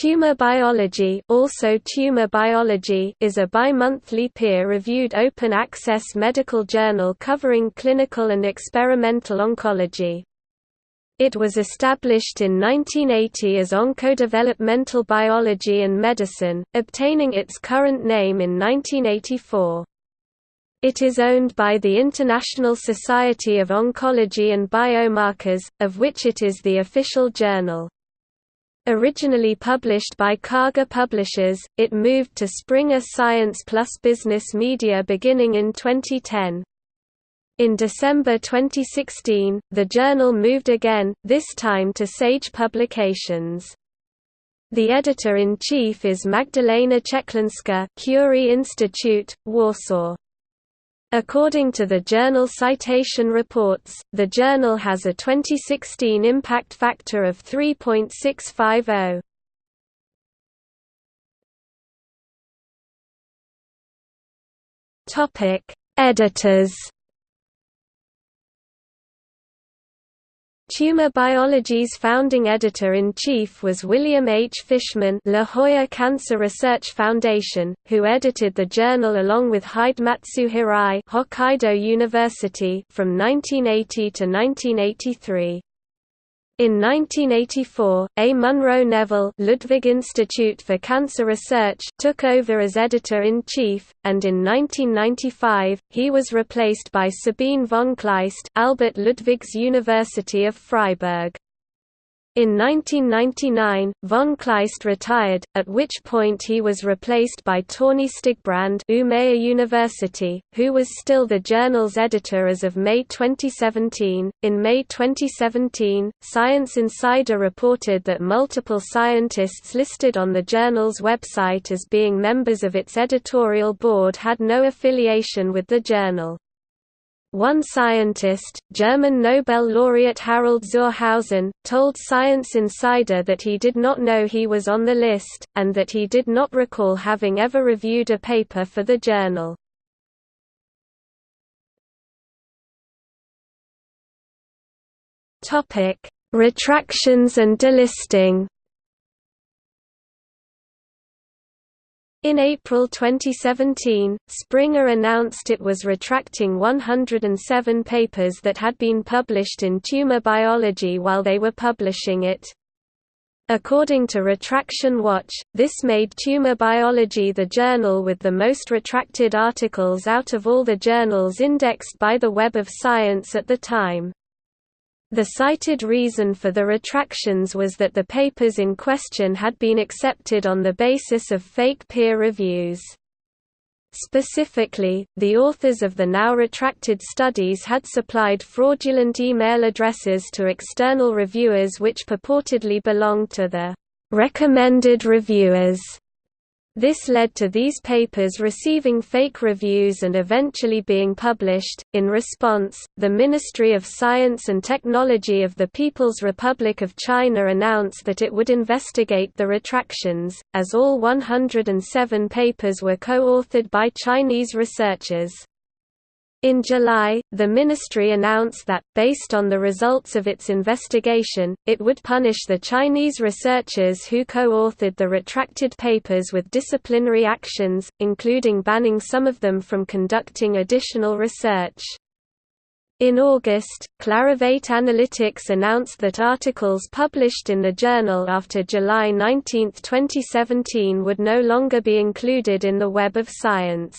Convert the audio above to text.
Tumor Biology, also Tumor Biology is a bi-monthly peer-reviewed open-access medical journal covering clinical and experimental oncology. It was established in 1980 as Oncodevelopmental Biology and Medicine, obtaining its current name in 1984. It is owned by the International Society of Oncology and Biomarkers, of which it is the official journal. Originally published by Karger Publishers, it moved to Springer Science Plus Business Media beginning in 2010. In December 2016, the journal moved again, this time to Sage Publications. The editor-in-chief is Magdalena Chechlinska Curie Institute, Warsaw. According to the journal Citation Reports, the journal has a 2016 impact factor of 3.650. Topic: Editors Tumor Biology's founding editor-in-chief was William H. Fishman La Jolla Cancer Research Foundation, who edited the journal along with Hidematsu Hirai Hokkaido University from 1980 to 1983. In 1984, A. Munro Neville Ludwig Institute for Cancer Research took over as editor-in-chief, and in 1995, he was replaced by Sabine von Kleist Albert Ludwigs University of Freiburg. In 1999, von Kleist retired, at which point he was replaced by Torgny Stigbrand Umeå University, who was still the journal's editor as of May 2017. In May 2017, Science Insider reported that multiple scientists listed on the journal's website as being members of its editorial board had no affiliation with the journal. One scientist, German Nobel laureate Harald zur Hausen, told Science Insider that he did not know he was on the list, and that he did not recall having ever reviewed a paper for the journal. Retractions and delisting In April 2017, Springer announced it was retracting 107 papers that had been published in tumor biology while they were publishing it. According to Retraction Watch, this made Tumor Biology the journal with the most retracted articles out of all the journals indexed by the Web of Science at the time. The cited reason for the retractions was that the papers in question had been accepted on the basis of fake peer reviews. Specifically, the authors of the now retracted studies had supplied fraudulent email addresses to external reviewers which purportedly belonged to the recommended reviewers this led to these papers receiving fake reviews and eventually being published. In response, the Ministry of Science and Technology of the People's Republic of China announced that it would investigate the retractions, as all 107 papers were co-authored by Chinese researchers. In July, the ministry announced that, based on the results of its investigation, it would punish the Chinese researchers who co-authored the retracted papers with disciplinary actions, including banning some of them from conducting additional research. In August, Clarivate Analytics announced that articles published in the journal after July 19, 2017 would no longer be included in the Web of Science.